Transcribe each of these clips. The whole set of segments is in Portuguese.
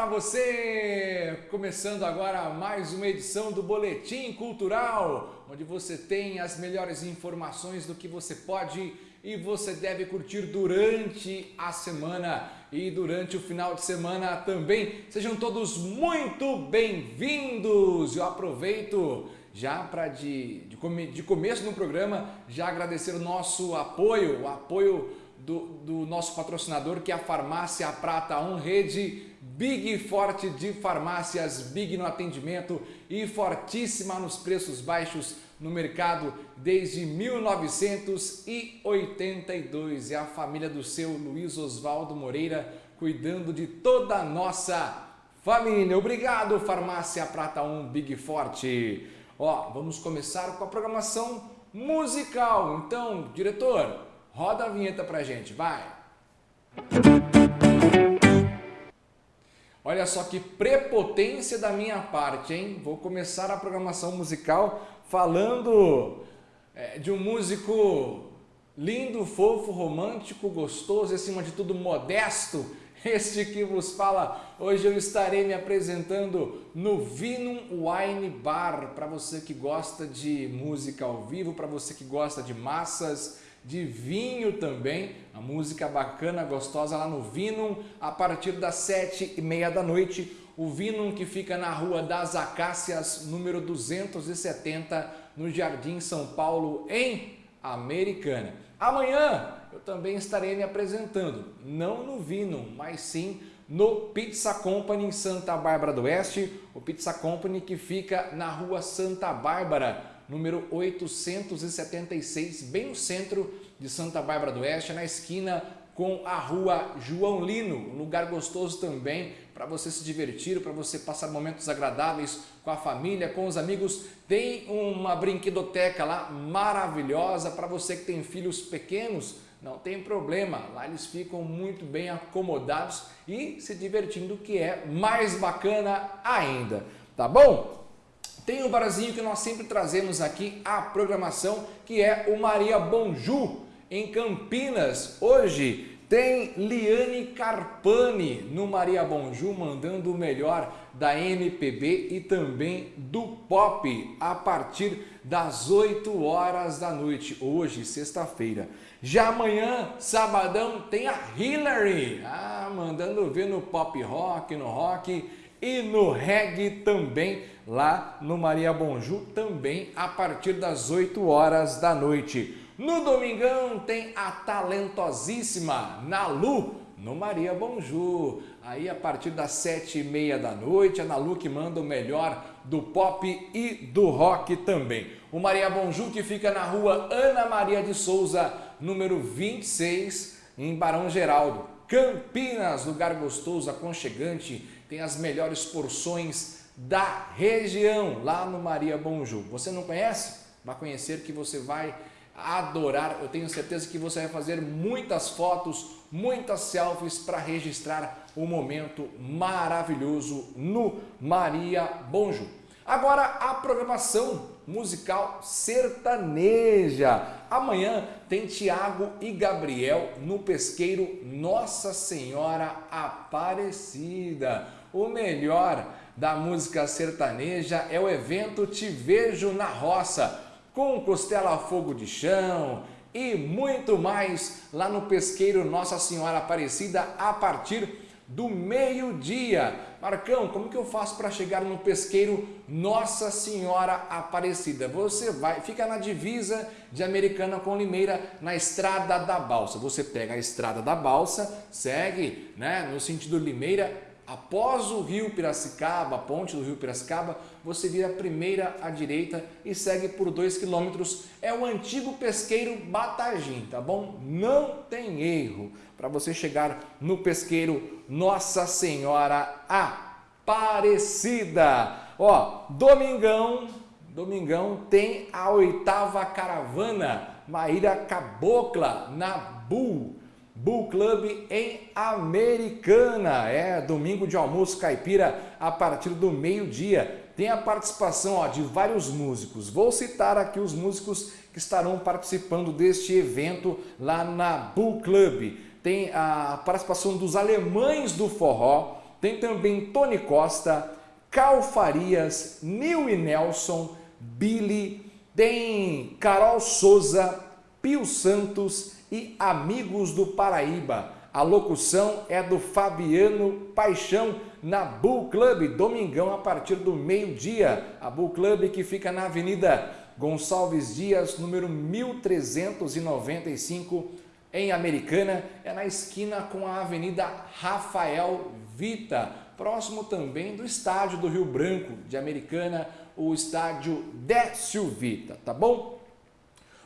Para você! Começando agora mais uma edição do Boletim Cultural, onde você tem as melhores informações do que você pode e você deve curtir durante a semana e durante o final de semana também. Sejam todos muito bem-vindos! Eu aproveito já para de, de, de começo no programa já agradecer o nosso apoio, o apoio do, do, nosso patrocinador, que é a Farmácia Prata 1 Rede Big Forte de farmácias, Big no atendimento e fortíssima nos preços baixos no mercado desde 1982. É a família do seu Luiz Oswaldo Moreira cuidando de toda a nossa família. Obrigado, Farmácia Prata 1 Big Forte. Ó, vamos começar com a programação musical. Então, diretor, Roda a vinheta pra gente, vai! Olha só que prepotência da minha parte, hein? Vou começar a programação musical falando é, de um músico lindo, fofo, romântico, gostoso e acima de tudo modesto. Este que vos fala, hoje eu estarei me apresentando no Vinum Wine Bar, para você que gosta de música ao vivo, para você que gosta de massas, de vinho também, a música bacana, gostosa lá no Vinum, a partir das sete e meia da noite. O Vinum que fica na Rua das Acácias, número 270, no Jardim São Paulo, em Americana. Amanhã eu também estarei me apresentando, não no Vinum, mas sim no Pizza Company em Santa Bárbara do Oeste, o Pizza Company que fica na Rua Santa Bárbara, número 876, bem no centro de Santa Bárbara do Oeste, na esquina com a rua João Lino, um lugar gostoso também para você se divertir, para você passar momentos agradáveis com a família, com os amigos. Tem uma brinquedoteca lá maravilhosa para você que tem filhos pequenos, não tem problema, lá eles ficam muito bem acomodados e se divertindo, que é mais bacana ainda, tá bom? Tem o barzinho que nós sempre trazemos aqui a programação, que é o Maria Bonju, em Campinas. Hoje tem Liane Carpani no Maria Bonju, mandando o melhor da MPB e também do pop, a partir das 8 horas da noite, hoje, sexta-feira. Já amanhã, sabadão, tem a Hillary, ah, mandando ver no pop rock, no rock e no reggae também, lá no Maria Bonju, também a partir das 8 horas da noite. No domingão tem a talentosíssima Nalu, no Maria Bonju. Aí a partir das sete e meia da noite, a Nalu que manda o melhor do pop e do rock também. O Maria Bonju que fica na rua Ana Maria de Souza, número 26, em Barão Geraldo. Campinas, lugar gostoso, aconchegante, tem as melhores porções da região, lá no Maria Bonju. Você não conhece? Vai conhecer que você vai adorar. Eu tenho certeza que você vai fazer muitas fotos, muitas selfies para registrar o um momento maravilhoso no Maria Bonju. Agora a programação musical sertaneja. Amanhã tem Tiago e Gabriel no pesqueiro Nossa Senhora Aparecida. O melhor da música sertaneja é o evento Te Vejo na Roça, com costela a fogo de chão e muito mais lá no pesqueiro Nossa Senhora Aparecida a partir do meio-dia. Marcão, como que eu faço para chegar no pesqueiro Nossa Senhora Aparecida? Você vai, fica na divisa de Americana com Limeira, na Estrada da Balsa. Você pega a Estrada da Balsa, segue né, no sentido Limeira, Após o rio Piracicaba, a ponte do rio Piracicaba, você vira a primeira à direita e segue por 2 quilômetros. É o antigo pesqueiro Batagim, tá bom? Não tem erro para você chegar no pesqueiro Nossa Senhora Aparecida. Ó, domingão, domingão tem a oitava caravana Maíra Cabocla na Bull Bull Club em Americana. É domingo de almoço caipira a partir do meio-dia. Tem a participação ó, de vários músicos. Vou citar aqui os músicos que estarão participando deste evento lá na Bull Club. Tem a participação dos alemães do forró, tem também Tony Costa, Cal Farias, Nil e Nelson, Billy, tem Carol Souza, Pio Santos e Amigos do Paraíba. A locução é do Fabiano Paixão na Bull Club, domingão a partir do meio-dia. A Bull Club que fica na Avenida Gonçalves Dias, número 1395, em Americana, é na esquina com a Avenida Rafael Vita, próximo também do estádio do Rio Branco de Americana, o estádio Décio Vita, tá bom?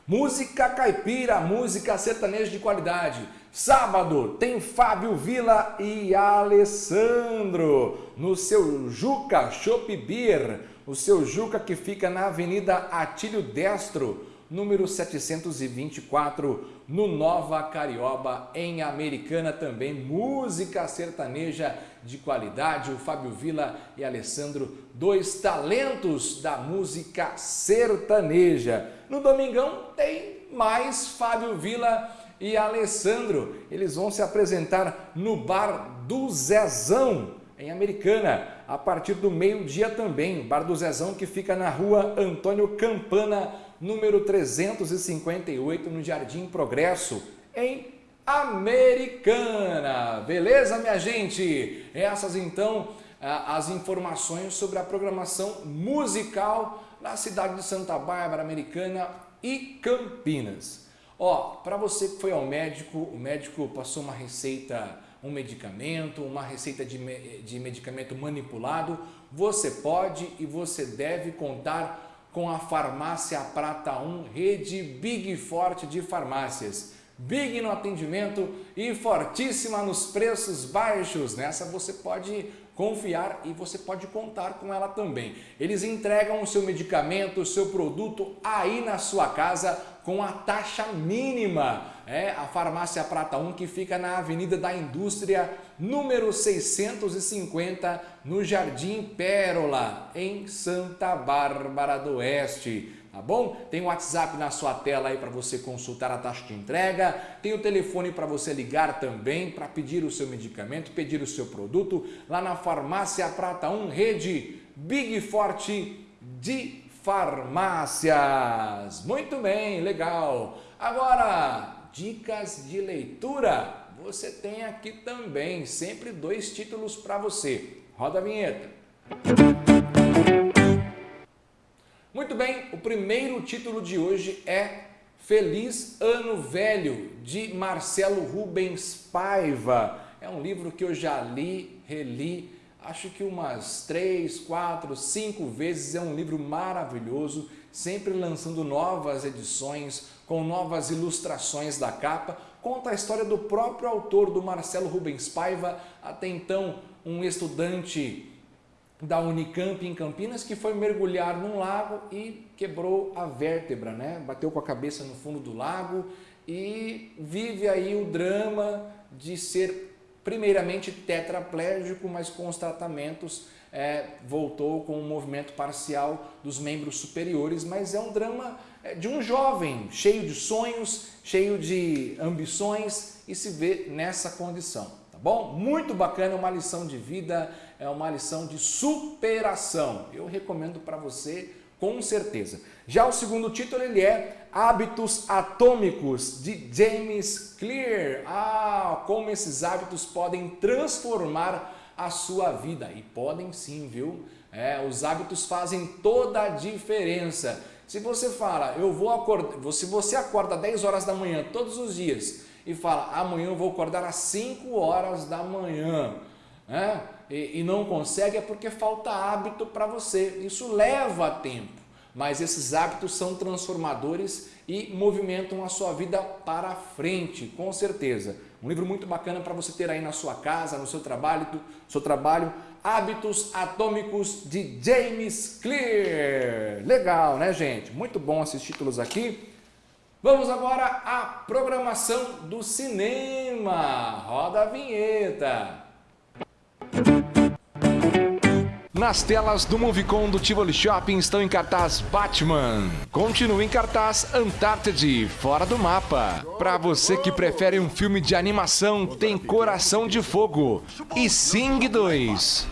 Música caipira, música sertaneja de qualidade. Sábado tem Fábio Vila e Alessandro no seu Juca Shop Beer, o seu Juca que fica na Avenida Atílio Destro, número 724, no Nova Carioba, em Americana também. Música sertaneja de qualidade, o Fábio Vila e Alessandro, dois talentos da música sertaneja. No domingão tem mais Fábio Vila e Alessandro. Eles vão se apresentar no Bar do Zezão, em Americana, a partir do meio-dia também. Bar do Zezão que fica na rua Antônio Campana, número 358, no Jardim Progresso, em Americana. Beleza, minha gente? Essas então as informações sobre a programação musical na cidade de Santa Bárbara, Americana e Campinas. Ó, para você que foi ao médico, o médico passou uma receita, um medicamento, uma receita de, de medicamento manipulado, você pode e você deve contar com a Farmácia Prata 1, rede Big Forte de farmácias. Big no atendimento e fortíssima nos preços baixos. Nessa você pode confiar e você pode contar com ela também. Eles entregam o seu medicamento, o seu produto aí na sua casa com a taxa mínima. É a Farmácia Prata 1 que fica na Avenida da Indústria, número 650, no Jardim Pérola, em Santa Bárbara do Oeste tá bom? Tem o WhatsApp na sua tela aí para você consultar a taxa de entrega, tem o telefone para você ligar também para pedir o seu medicamento, pedir o seu produto lá na Farmácia Prata 1, rede Big Forte de farmácias. Muito bem, legal. Agora, dicas de leitura. Você tem aqui também, sempre dois títulos para você. Roda a vinheta. Muito bem, primeiro título de hoje é Feliz Ano Velho, de Marcelo Rubens Paiva. É um livro que eu já li, reli, acho que umas três, quatro, cinco vezes. É um livro maravilhoso, sempre lançando novas edições, com novas ilustrações da capa. Conta a história do próprio autor, do Marcelo Rubens Paiva, até então um estudante da Unicamp em Campinas que foi mergulhar num lago e quebrou a vértebra, né? Bateu com a cabeça no fundo do lago e vive aí o drama de ser primeiramente tetraplégico, mas com os tratamentos é, voltou com um movimento parcial dos membros superiores, mas é um drama é, de um jovem cheio de sonhos, cheio de ambições e se vê nessa condição, tá bom? Muito bacana, uma lição de vida, é uma lição de superação. Eu recomendo para você com certeza. Já o segundo título ele é Hábitos Atômicos de James Clear. Ah, como esses hábitos podem transformar a sua vida. E podem sim, viu? É, os hábitos fazem toda a diferença. Se você fala, eu vou acordar, se você acorda 10 horas da manhã todos os dias e fala, amanhã eu vou acordar às 5 horas da manhã, né? e, e não consegue é porque falta hábito para você. Isso leva tempo, mas esses hábitos são transformadores e movimentam a sua vida para frente, com certeza. Um livro muito bacana para você ter aí na sua casa, no seu trabalho, seu trabalho, Hábitos Atômicos de James Clear. Legal, né, gente? Muito bom esses títulos aqui. Vamos agora à programação do cinema. Roda a vinheta. Nas telas do Movicon do Tivoli Shopping estão em cartaz Batman. Continua em cartaz Antártide, Fora do Mapa. Para você que prefere um filme de animação, tem Coração de Fogo e Sing 2.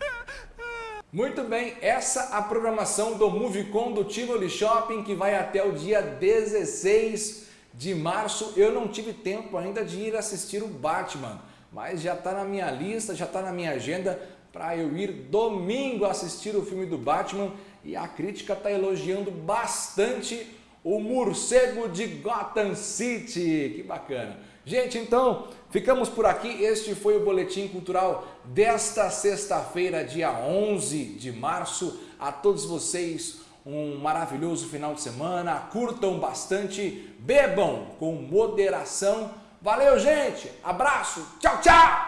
Muito bem, essa a programação do Movicon do Tivoli Shopping que vai até o dia 16 de março. Eu não tive tempo ainda de ir assistir o Batman, mas já está na minha lista, já está na minha agenda para eu ir domingo assistir o filme do Batman e a crítica está elogiando bastante o morcego de Gotham City. Que bacana. Gente, então, ficamos por aqui. Este foi o Boletim Cultural desta sexta-feira, dia 11 de março. A todos vocês, um maravilhoso final de semana. Curtam bastante, bebam com moderação. Valeu, gente! Abraço! Tchau, tchau!